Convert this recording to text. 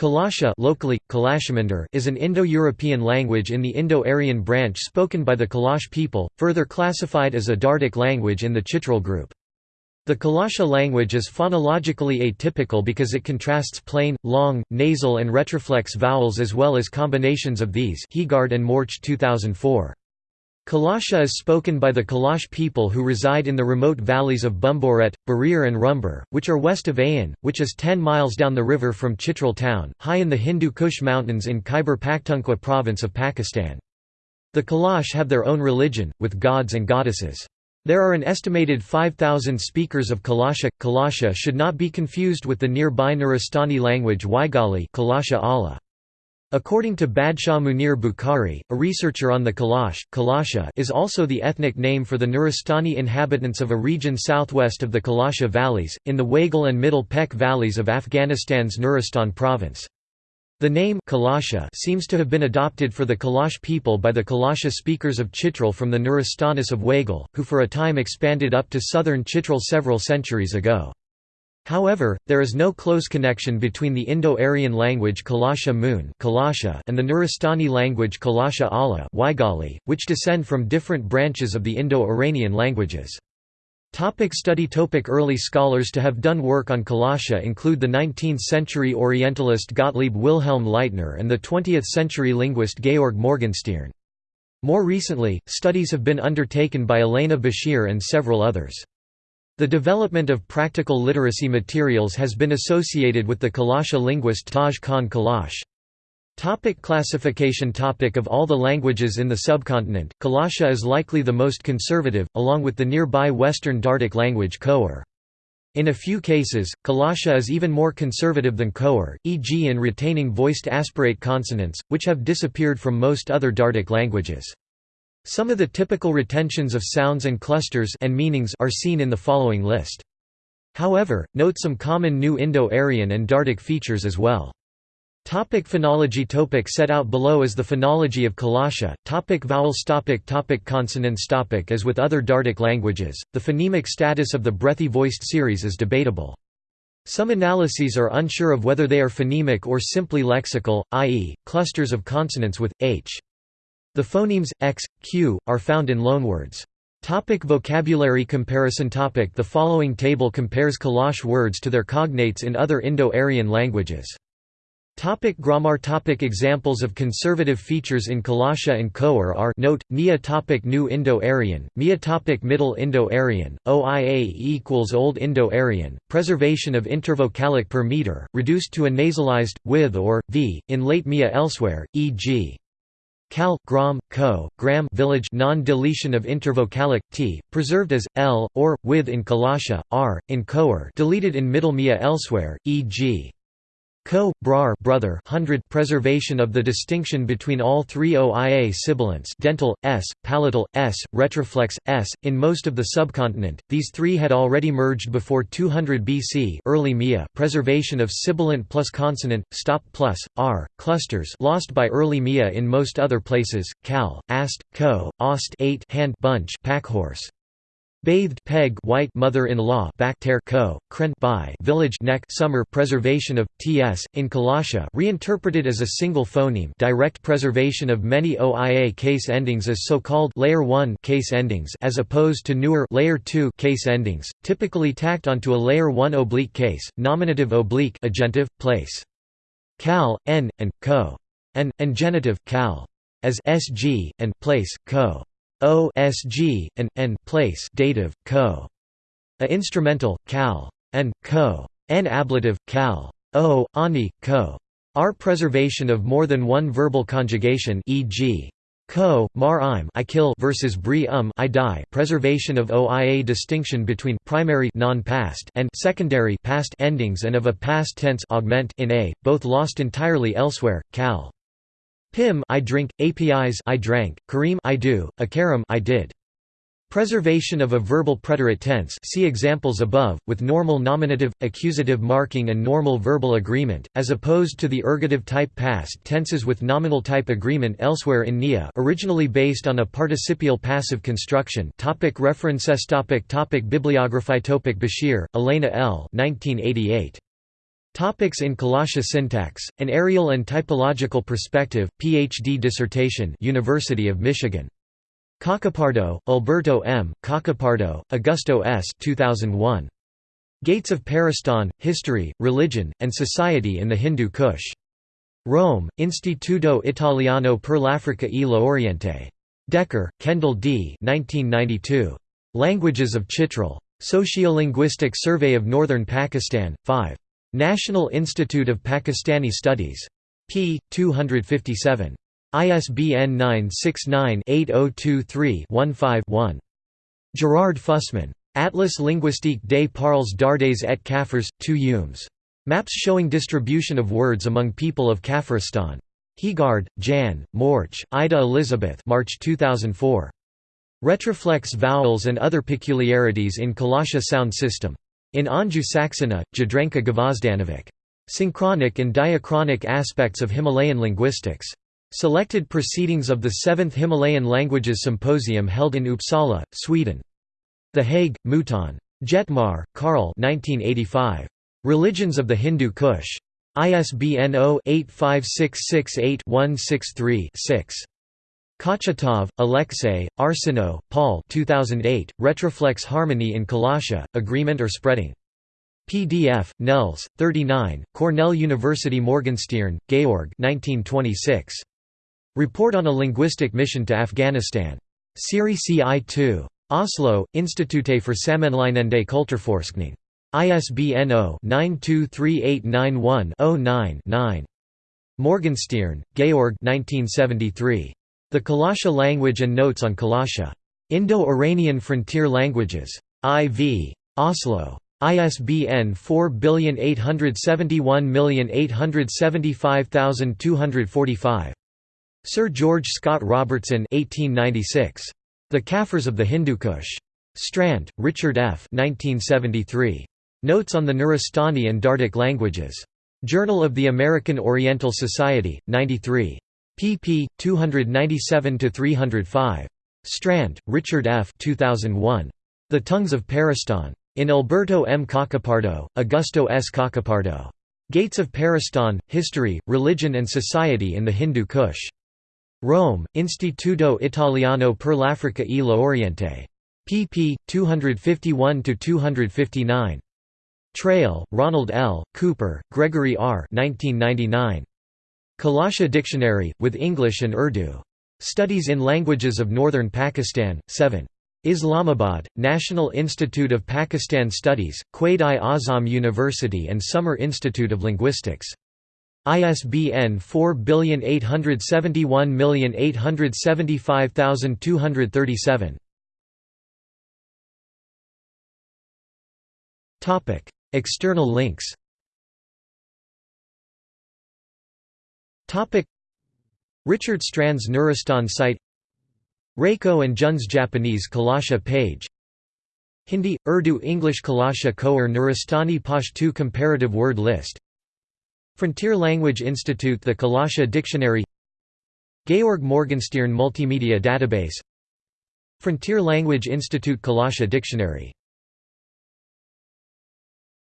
Kalasha locally, is an Indo-European language in the Indo-Aryan branch spoken by the Kalash people, further classified as a Dardic language in the Chitral group. The Kalasha language is phonologically atypical because it contrasts plain, long, nasal and retroflex vowels as well as combinations of these Heegard and Morch 2004. Kalasha is spoken by the Kalash people who reside in the remote valleys of Bumboret, Birir and Rumbur, which are west of Ayun, which is 10 miles down the river from Chitral town, high in the Hindu Kush mountains in Khyber Pakhtunkhwa province of Pakistan. The Kalash have their own religion, with gods and goddesses. There are an estimated 5,000 speakers of Kalasha. Kalasha should not be confused with the nearby Nuristani language Waigali Kalasha-ala. According to Badshah Munir Bukhari, a researcher on the Kalash, Kalasha is also the ethnic name for the Nuristani inhabitants of a region southwest of the Kalasha valleys, in the Waigal and Middle Pech valleys of Afghanistan's Nuristan province. The name Kalasha seems to have been adopted for the Kalash people by the Kalasha speakers of Chitral from the Nuristanis of Waigal, who for a time expanded up to southern Chitral several centuries ago. However, there is no close connection between the Indo-Aryan language Kalasha-mun and the Nuristani language Kalasha-ala which descend from different branches of the Indo-Iranian languages. Topic study topic Early scholars to have done work on Kalasha include the 19th-century Orientalist Gottlieb Wilhelm Leitner and the 20th-century linguist Georg Morgenstierne. More recently, studies have been undertaken by Elena Bashir and several others. The development of practical literacy materials has been associated with the Kalasha linguist Taj Khan Kalash. Topic classification topic Of all the languages in the subcontinent, Kalasha is likely the most conservative, along with the nearby Western Dardic language Khowar. In a few cases, Kalasha is even more conservative than Khowar, e.g. in retaining voiced aspirate consonants, which have disappeared from most other Dardic languages. Some of the typical retentions of sounds and clusters and meanings are seen in the following list. However, note some common New Indo-Aryan and Dardic features as well. Topic phonology Topic Set out below is the phonology of Kalasha. Topic vowels topic topic Consonants topic As with other Dardic languages, the phonemic status of the breathy voiced series is debatable. Some analyses are unsure of whether they are phonemic or simply lexical, i.e., clusters of consonants with, h. The phonemes, x, q, are found in loanwords. Topic vocabulary comparison topic The following table compares Kalash words to their cognates in other Indo-Aryan languages. Topic grammar topic Examples of conservative features in Kalasha and Khowar are note, Nia topic New Indo-Aryan, Mia topic Middle Indo-Aryan, OIA equals Old Indo-Aryan, preservation of intervocalic per meter, reduced to a nasalized, with or, v, in late Mia elsewhere, e.g. Cal, gram, co, gram village non-deletion of intervocalic t, preserved as l or with in Kalasha, r in Khowar, deleted in Middle Mia elsewhere, e.g. Co, brar brother hundred preservation of the distinction between all three OIA sibilants dental, s, palatal, s, retroflex, s. In most of the subcontinent, these three had already merged before 200 BC early Mia preservation of sibilant plus consonant, stop plus, r, clusters lost by early Mia in most other places, cal, ast, co, ost 8 hand bunch packhorse. Bathed peg white mother-in-law backtear co kren by village neck summer preservation of ts in Kalasha reinterpreted as a single phoneme direct preservation of many oia case endings as so-called layer 1 case endings as opposed to newer layer 2 case endings typically tacked onto a layer 1 oblique case nominative oblique agentive place. Cal n and co. And and genitive cal. As sg and place co O S G and N place dative co. A instrumental cal and co. N ablative cal o ani co. R preservation of more than one verbal conjugation e.g. Co, mar im I kill versus bri um I die. Preservation of OIA distinction between primary non-past and secondary past endings and of a past tense augment in a, both lost entirely elsewhere. Cal. Pim I drink, APIs I drank, Kareem I do, Akaram I did. Preservation of a verbal preterite tense see examples above, with normal nominative, accusative marking and normal verbal agreement, as opposed to the ergative type past tenses with nominal type agreement elsewhere in NIA originally based on a participial passive construction topic References topic topic Bibliography topic Bashir, Elena L. 1988. Topics in Kalasha syntax, an areal and typological perspective, Ph.D. dissertation University of Michigan. Cacopardo, Alberto M., Cacopardo, Augusto S. 2001. Gates of Peristan, History, Religion, and Society in the Hindu Kush. Rome, Istituto Italiano per l'Africa e l'Oriente. Decker, Kendall D. 1992. Languages of Chitral. Sociolinguistic Survey of Northern Pakistan, 5. National Institute of Pakistani Studies. p. 257. ISBN 969-8023-15-1. Gerard Fussman. Atlas linguistique des parlers dardes et Kaffirs, 2 Humes. Maps showing distribution of words among people of Kafiristan. Heegard, Jan, Morch, Ida Elizabeth March 2004. Retroflex vowels and other peculiarities in Kalasha sound system. In Anju Saxena, Jadranka Gvozdanovic. Synchronic and diachronic aspects of Himalayan linguistics. Selected proceedings of the 7th Himalayan Languages Symposium held in Uppsala, Sweden. The Hague, Mouton. Jettmar, Karl Religions of the Hindu Kush. ISBN 0-85668-163-6. Kochetov, Alexey, Arsenault, Paul 2008, Retroflex Harmony in Kalasha, Agreement or Spreading. PDF, Nels, 39, Cornell University Morgenstierne, Georg 1926. Report on a Linguistic Mission to Afghanistan. Siri CI 2. Oslo, Institute for Sammenlignende Kulturforskning. ISBN 0-923891-09-9. Morgenstierne, Georg 1973. The Kalasha Language and Notes on Kalasha. Indo-Iranian Frontier Languages. IV. Oslo. ISBN 4871875245. Sir George Scott Robertson 1896. The Kaffirs of the Hindu Kush. Strand, Richard F. 1973. Notes on the Nuristani and Dardic Languages. Journal of the American Oriental Society, 93 pp. 297–305. Strand, Richard F. 2001. The Tongues of Peristan. In Alberto M. Cacopardo, Augusto S. Cacopardo. Gates of Peristan, History, Religion and Society in the Hindu Kush. Rome, Istituto Italiano per l'Africa e l'Oriente. pp. 251–259. Traill, Ronald L., Cooper, Gregory R. 1999. Kalasha Dictionary, with English and Urdu. Studies in Languages of Northern Pakistan, 7. Islamabad, National Institute of Pakistan Studies, Quaid-i-Azam University and Summer Institute of Linguistics. ISBN 4871875237. External links Richard Strand's Nuristan site Reiko and Jun's Japanese Kalasha page Hindi, Urdu English Kalasha Khowar Nuristani Pashtu comparative word list Frontier Language Institute The Kalasha Dictionary Georg Morgenstierne Multimedia Database Frontier Language Institute Kalasha Dictionary